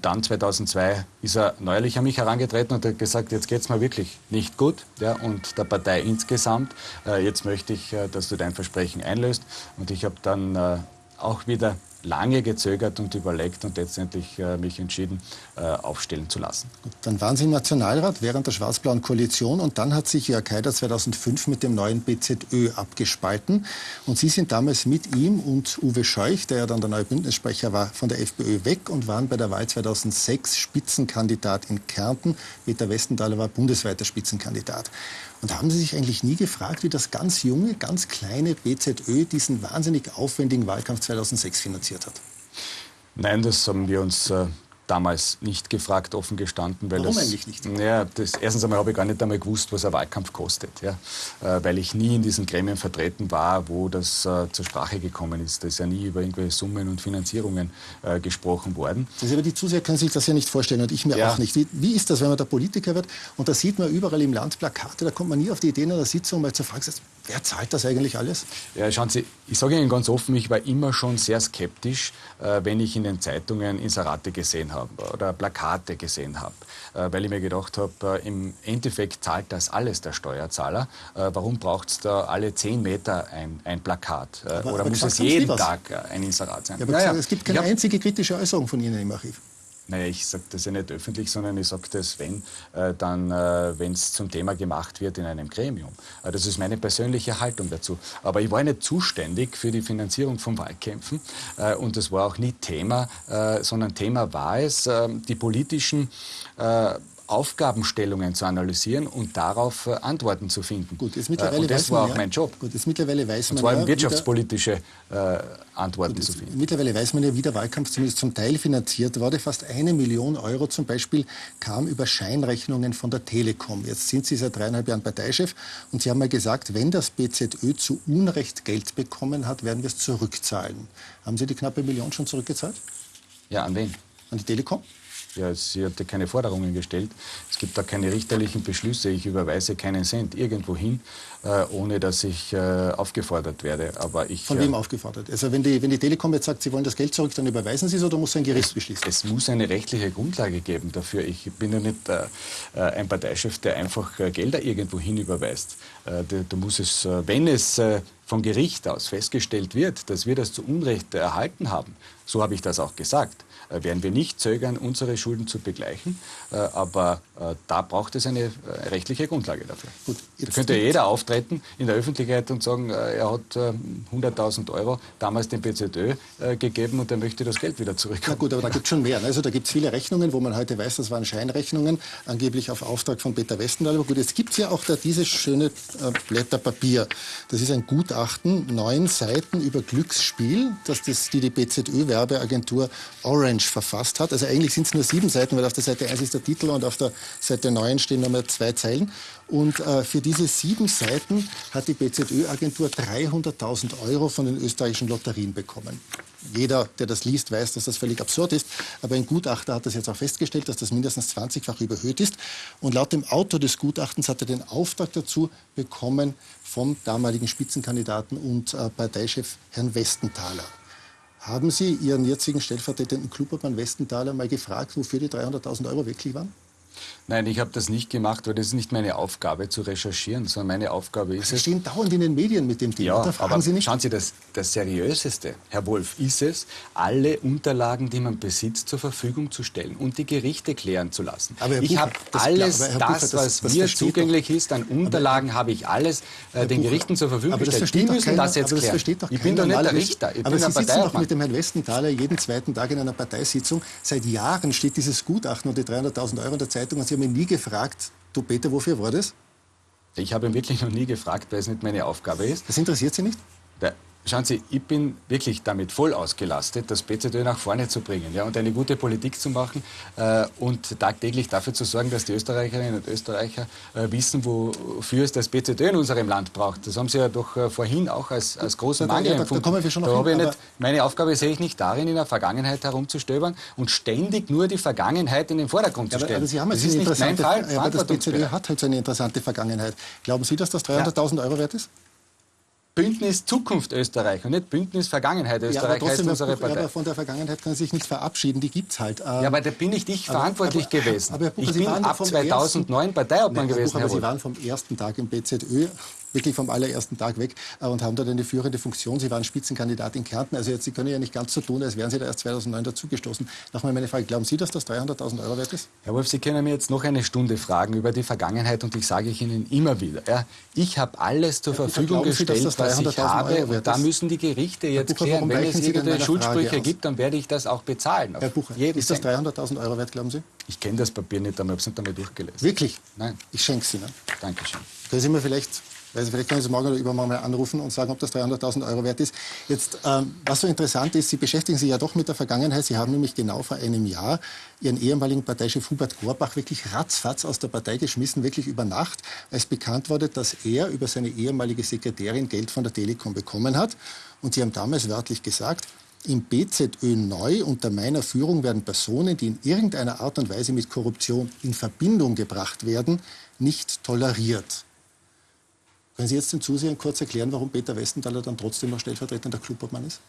Und dann 2002 ist er neuerlich an mich herangetreten und hat gesagt, jetzt geht es mir wirklich nicht gut ja, und der Partei insgesamt. Äh, jetzt möchte ich, äh, dass du dein Versprechen einlöst. Und ich habe dann äh, auch wieder lange gezögert und überlegt und letztendlich äh, mich entschieden, äh, aufstellen zu lassen. Gut, dann waren Sie im Nationalrat während der schwarz-blauen Koalition und dann hat sich Jörg Haider 2005 mit dem neuen BZÖ abgespalten. Und Sie sind damals mit ihm und Uwe Scheuch, der ja dann der neue Bündnissprecher war, von der FPÖ weg und waren bei der Wahl 2006 Spitzenkandidat in Kärnten. Peter Westenthaler war bundesweiter Spitzenkandidat. Und haben Sie sich eigentlich nie gefragt, wie das ganz junge, ganz kleine BZÖ diesen wahnsinnig aufwendigen Wahlkampf 2006 finanziert hat? Nein, das haben wir uns äh, damals nicht gefragt, offen gestanden. Weil Warum das, eigentlich nicht? Ja, das, erstens einmal habe ich gar nicht einmal gewusst, was ein Wahlkampf kostet. Ja? Äh, weil ich nie in diesen Gremien vertreten war, wo das äh, zur Sprache gekommen ist. Da ist ja nie über irgendwelche Summen und Finanzierungen äh, gesprochen worden. Also, aber die Zuseher können sich das ja nicht vorstellen und ich mir ja. auch nicht. Wie, wie, ist das, wenn man da Politiker wird und da sieht man überall im Land Plakate, da kommt man nie auf die Idee in einer Sitzung mal zu fragen, wer zahlt das eigentlich alles? Ja, schauen Sie, ich sage Ihnen ganz offen, ich war immer schon sehr skeptisch, äh, wenn ich in den Zeitungen Inserate gesehen habe habe oder Plakate gesehen habe, äh, weil ich mir gedacht habe, äh, im Endeffekt zahlt das alles der Steuerzahler. Äh, warum braucht es da alle zehn Meter ein, ein Plakat? Aber, oder aber muss es jeden Tag ein Inserat sein? Ja, aber ja, es gibt keine einzige kritische Äußerung von Ihnen im Archiv. Naja, ich sage das ja nicht öffentlich, sondern ich sage das, wenn, äh, dann, äh, wenn es zum Thema gemacht wird in einem Gremium. Äh, das ist meine persönliche Haltung dazu. Aber ich war nicht zuständig für die Finanzierung von Wahlkämpfen und das war auch nicht Thema, sondern Thema war es, äh, die politischen Aufgabenstellungen zu analysieren und darauf äh, Antworten zu finden. Gut, jetzt mittlerweile äh, und das war auch ja, mein Job. Gut, jetzt mittlerweile weiß man und zwar ja, wirtschaftspolitische äh, Antworten gut, zu finden. Mittlerweile weiß man ja, wie der Wahlkampf zumindest zum Teil finanziert wurde. Fast eine Million Euro zum Beispiel kam über Scheinrechnungen von der Telekom. Jetzt sind Sie seit dreieinhalb Jahren Parteichef und Sie haben mal gesagt, wenn das BZÖ zu Unrecht Geld bekommen hat, werden wir es zurückzahlen. Haben Sie die knappe Million schon zurückgezahlt? Ja, an wen? An die Telekom? Ja, sie hatte keine Forderungen gestellt. Es gibt da keine richterlichen Beschlüsse. Ich überweise keinen Cent irgendwo hin, äh, ohne dass ich äh, aufgefordert werde. Aber ich, Von wem äh, aufgefordert? Also wenn die, wenn die Telekom jetzt sagt, sie wollen das Geld zurück, dann überweisen Sie es oder muss ein Gericht beschließen? Es muss eine rechtliche Grundlage geben dafür. Ich bin ja nicht äh, äh, ein Parteichef, der einfach Gelder irgendwo hin überweist. da muss es, wenn es vom Gericht aus festgestellt wird, dass wir das zu Unrecht erhalten haben, so habe ich das auch gesagt, äh, werden wir nicht zögern, unsere Schulden zu begleichen. Äh, aber äh, da braucht es eine rechtliche Grundlage dafür. Gut, da könnte jeder auftreten in der Öffentlichkeit und sagen, er hat 100.000 Euro damals dem BZÖ gegeben und er möchte das Geld wieder zurück. Na gut, aber da gibt es schon mehr. Also da gibt es viele Rechnungen, wo man heute weiß, das waren Scheinrechnungen, angeblich auf Auftrag von Peter Westendahl. Aber gut, jetzt gibt es ja auch da dieses schöne Blätter Papier. Das ist ein Gutachten, neun Seiten über Glücksspiel, das das die, die BZÖ-Werbeagentur Orange verfasst hat. Also eigentlich sind es nur sieben Seiten, weil auf der Seite 1 ist der Titel und auf der Seite 9 stehen nochmal zwei Zeilen. Und äh, für diese sieben Seiten hat die BZÖ-Agentur 300.000 Euro von den österreichischen Lotterien bekommen. Jeder, der das liest, weiß, dass das völlig absurd ist. Aber ein Gutachter hat das jetzt auch festgestellt, dass das mindestens 20-fach überhöht ist. Und laut dem Autor des Gutachtens hat er den Auftrag dazu bekommen vom damaligen Spitzenkandidaten und äh, Parteichef Herrn Westenthaler. Haben Sie Ihren jetzigen stellvertretenden Klubobmann Westenthaler mal gefragt, wofür die 300.000 Euro wirklich waren? Nein, ich habe das nicht gemacht, weil das ist nicht meine Aufgabe zu recherchieren, sondern meine Aufgabe ist Sie es... Sie stehen dauernd in den Medien mit dem Thema, ja, da fragen aber Sie nicht... Schauen Sie, das, das Seriöseste, Herr Wolf, ist es, alle Unterlagen, die man besitzt, zur Verfügung zu stellen und die Gerichte klären zu lassen. Aber ich habe alles das, Bucher, das, was das, mir zugänglich ist, an Unterlagen habe ich alles äh, den Bucher, Gerichten zur Verfügung gestellt. Die müssen keiner, das jetzt klären. ich bin doch nicht der Richter, ich aber Sie sitzen doch mit dem Herrn Westenthaler jeden zweiten Tag in einer Parteisitzung. Seit Jahren steht dieses Gutachten und die 300.000 Euro in der Zeitung und Sie haben ihn nie gefragt, du Peter, wofür war das? Ich habe ihn wirklich noch nie gefragt, weil es nicht meine Aufgabe ist. Das interessiert Sie nicht? Der Schauen Sie, ich bin wirklich damit voll ausgelastet, das BZÖ nach vorne zu bringen ja, und eine gute Politik zu machen äh, und tagtäglich dafür zu sorgen, dass die Österreicherinnen und Österreicher äh, wissen, wofür es das BZÖ in unserem Land braucht. Das haben Sie ja doch äh, vorhin auch als, als großen da, Mangel da, empfunden. Da, kommen wir schon noch hin, nicht, meine Aufgabe sehe ich nicht darin, in der Vergangenheit herumzustöbern und ständig nur die Vergangenheit in den Vordergrund zu stellen. Aber, aber Sie haben das ist nicht mein Fall. Aber das BZÖ hat halt so eine interessante Vergangenheit. Glauben Sie, dass das 300.000 ja. Euro wert ist? Bündnis Zukunft Österreich und nicht Bündnis Vergangenheit Österreich ja, heißt unsere Partei. Partei. Aber von der Vergangenheit kann sich nicht verabschieden, die gibt es halt. Ja, aber da bin ich nicht aber, verantwortlich aber, gewesen. Aber, ich bin ab 2009 Parteiobmann gewesen. Buch, aber Sie waren vom ersten Tag im BZÖ wirklich vom allerersten Tag weg äh, und haben dort eine führende Funktion. Sie waren Spitzenkandidat in Kärnten. Also jetzt, Sie können ja nicht ganz so tun, als wären Sie da erst 2009 dazugestoßen. Nochmal meine Frage, glauben Sie, dass das 300.000 Euro wert ist? Herr Wolf, Sie können mir jetzt noch eine Stunde fragen über die Vergangenheit und ich sage ich Ihnen immer wieder, ja, ich habe alles zur ja, Verfügung gestellt, Sie, was ich habe und da müssen die Gerichte jetzt Bucher, klären. Wenn es irgendwelche Schuldsprüche gibt, dann werde ich das auch bezahlen. Herr Bucher, ist das 300.000 Euro wert, glauben Sie? Ich kenne das Papier nicht, aber ich habe es nicht einmal durchgelesen. Wirklich? Nein. Ich schenke es Ihnen. Dankeschön. Können Sie mir vielleicht also vielleicht können Sie morgen oder übermorgen mal anrufen und sagen, ob das 300.000 Euro wert ist. Jetzt, ähm, was so interessant ist, Sie beschäftigen sich ja doch mit der Vergangenheit. Sie haben nämlich genau vor einem Jahr Ihren ehemaligen Parteichef Hubert Gorbach wirklich ratzfatz aus der Partei geschmissen, wirklich über Nacht, als bekannt wurde, dass er über seine ehemalige Sekretärin Geld von der Telekom bekommen hat. Und Sie haben damals wörtlich gesagt, im BZÖ neu unter meiner Führung werden Personen, die in irgendeiner Art und Weise mit Korruption in Verbindung gebracht werden, nicht toleriert. Können Sie jetzt den Zusehern kurz erklären, warum Peter Westenthaler dann trotzdem noch stellvertretender Clubobmann ist?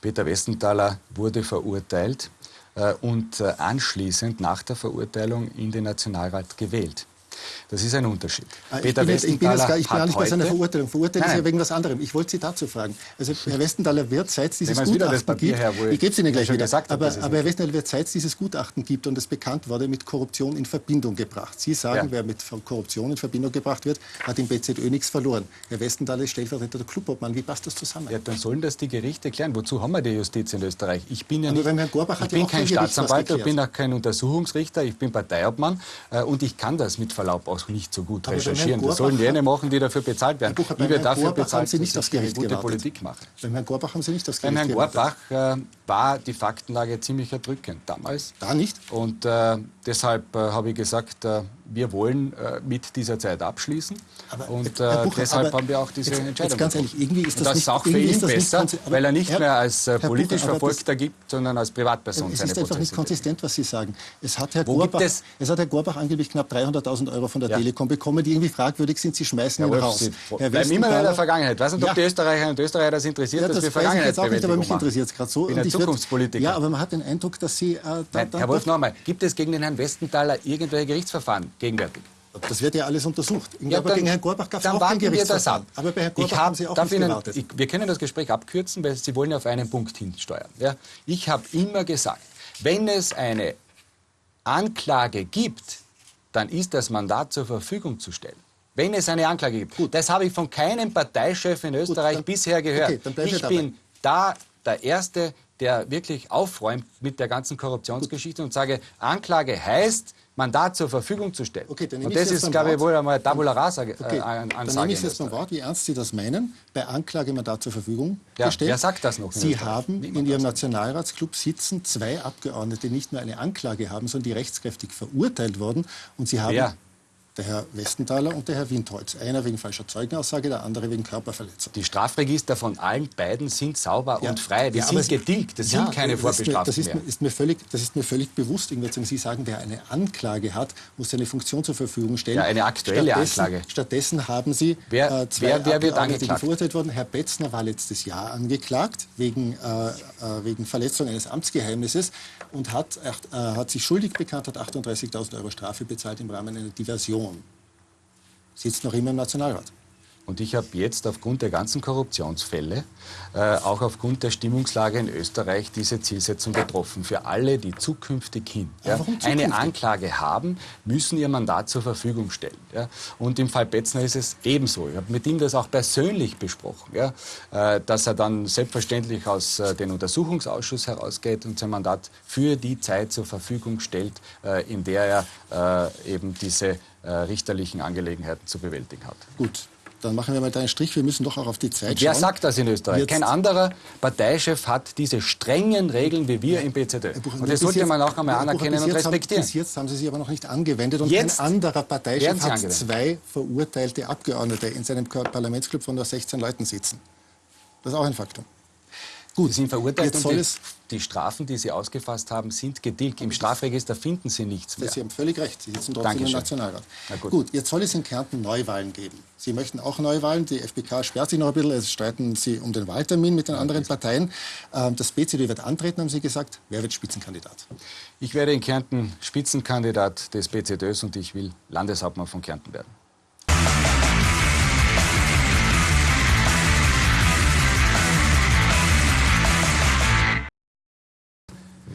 Peter Westenthaler wurde verurteilt äh, und äh, anschließend nach der Verurteilung in den Nationalrat gewählt. Das ist ein Unterschied. Ah, Peter ich bin, jetzt, ich bin, gar, ich bin nicht bei seiner Verurteilung. Verurteilung ist ja wegen was anderem. Ich wollte Sie dazu fragen. Also Herr Westenthaler wird, seit es dieses Gutachten gibt, her, ich gebe es Ihnen gleich wieder, gesagt aber, aber Herr Westenthaler wird, seit es dieses Gutachten gibt und es bekannt wurde, mit Korruption in Verbindung gebracht. Sie sagen, ja. wer mit Korruption in Verbindung gebracht wird, hat im BZÖ nichts verloren. Herr Westenthaler ist Stellvertreter der Clubobmann. Wie passt das zusammen? Ja, dann sollen das die Gerichte klären. Wozu haben wir die Justiz in Österreich? Ich bin ja nicht, ich bin kein Staatsanwalt, ich bin auch kein Untersuchungsrichter, ich bin Parteiobmann äh, und ich kann das mit Verlaub auch nicht so gut recherchieren. Das sollen jene machen, die dafür bezahlt werden. Bucher, Wie wir dafür bezahlt, Sie nicht das Gericht gute gewartet. Politik machen. Beim Herrn Gorbach haben Sie nicht das Gericht Beim Herrn Gorbach äh, war die Faktenlage ziemlich erdrückend damals. Da nicht? Und äh, deshalb äh, habe ich gesagt, äh, wir wollen äh, mit dieser Zeit abschließen. Aber, und äh, Bucher, deshalb haben wir auch diese jetzt, Entscheidung. Jetzt ganz ehrlich, irgendwie ist das, das nicht, ist auch für ihn besser, weil er nicht Herr, mehr als politisch Bucher, Verfolgter gibt, sondern als Privatperson es ist einfach nicht konsistent, was Sie sagen. Es hat Herr, Wo Gorbach, es? es hat Herr Gorbach angeblich knapp 300.000 Euro von der ja. Telekom bekommen, die irgendwie fragwürdig sind. Sie schmeißen ihn raus. Sie bleiben immer in der Vergangenheit. Ich weiß nicht, ob ja. die Österreicher und Österreicher das interessiert, ja, das dass wir Vergangenheit jetzt auch nicht, aber mich interessiert es gerade so. Ich bin ein Zukunftspolitiker. Ja, aber man hat den Eindruck, dass Sie... Äh, Herr Wolf, nochmal. Gibt es gegen den Herrn Westenthaler irgendwelche Gerichtsverfahren gegenwärtig? Das wird ja alles untersucht. Ja, aber dann, gegen Herrn Gorbach gab es auch kein Gerichtsverfahren. Aber bei Herrn Gorbach hab, haben Sie auch nicht Ihnen, gewartet. Ich, wir können das Gespräch abkürzen, weil Sie wollen auf einen Punkt hinsteuern. Ja? Ich habe immer gesagt, wenn es eine Anklage gibt, dann ist das Mandat zur Verfügung zu stellen. Wenn es eine Anklage gibt. Gut. Das habe ich von keinem Parteichef in Österreich Gut, dann, bisher gehört. Okay, ich bin da der Erste, der wirklich aufräumt mit der ganzen Korruptionsgeschichte und sage, Anklage heißt, Mandat zur Verfügung zu stellen. Okay, und das ist, glaube ich, wohl einmal Tabula Rasa äh, okay, Ansage. Dann nehme ich jetzt mal Wort, wie ernst Sie das meinen, bei Anklage Mandat zur Verfügung ja, gestellt. Wer sagt das noch? Sie haben in Ihrem Nationalratsclub sitzen zwei Abgeordnete, die nicht nur eine Anklage haben, sondern die rechtskräftig verurteilt wurden. Und Sie haben wer? Der Herr Westenthaler und der Herr Windholz. Einer wegen falscher Zeugenaussage, der andere wegen Körperverletzung. Die Strafregister von allen beiden sind sauber ja, und frei. Die ja, sind getilgt. Das ja, sind keine Vorbestraften das ist, mir, ist mir völlig, das ist mir völlig bewusst. Sie sagen, wer eine Anklage hat, muss seine Funktion zur Verfügung stellen. Ja, eine aktuelle stattdessen, Anklage. Stattdessen haben Sie wer, äh, zwei wer, wer wird angeklagt? verurteilt worden. Herr Betzner war letztes Jahr angeklagt wegen, äh, äh, wegen Verletzung eines Amtsgeheimnisses und hat, äh, hat sich schuldig bekannt, hat 38.000 Euro Strafe bezahlt im Rahmen einer Diversion. Sitzt noch immer im Nationalrat. Und ich habe jetzt aufgrund der ganzen Korruptionsfälle, äh, auch aufgrund der Stimmungslage in Österreich, diese Zielsetzung getroffen. Für alle, die zukünftig hin ja, eine Anklage haben, müssen ihr Mandat zur Verfügung stellen. Ja. Und im Fall Betzner ist es ebenso. Ich habe mit ihm das auch persönlich besprochen, ja, äh, dass er dann selbstverständlich aus äh, dem Untersuchungsausschuss herausgeht und sein Mandat für die Zeit zur Verfügung stellt, äh, in der er äh, eben diese äh, richterlichen Angelegenheiten zu bewältigen hat. Gut, dann machen wir mal da einen Strich. Wir müssen doch auch auf die Zeit Wer schauen. Wer sagt das in Österreich? Jetzt Kein anderer Parteichef hat diese strengen Regeln wie wir im BZÖ. Und das sollte man auch einmal anerkennen und respektieren. Haben, bis jetzt haben Sie sie aber noch nicht angewendet. Und jetzt ein anderer Parteichef hat angewendet. zwei verurteilte Abgeordnete in seinem Parlamentsclub von nur 16 Leuten sitzen. Das ist auch ein Faktum. Gut, Sie sind verurteilt Jetzt soll die, es- die Strafen, die Sie ausgefasst haben, sind getilgt. Im Strafregister finden Sie nichts mehr. Sie haben völlig recht. Sie sitzen trotzdem Dankeschön. im Nationalrat. Na gut. gut. jetzt soll es in Kärnten Neuwahlen geben. Sie möchten auch Neuwahlen. Die FPK sperrt sich noch ein bisschen. Es streiten Sie um den Wahltermin mit den anderen Parteien. Ähm, Das BCD wird antreten, haben Sie gesagt. Wer wird Spitzenkandidat? Ich werde in Kärnten Spitzenkandidat des BZÖs und ich will Landeshauptmann von Kärnten werden.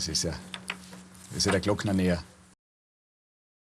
Das ist ja, das ist ja der Glockner näher.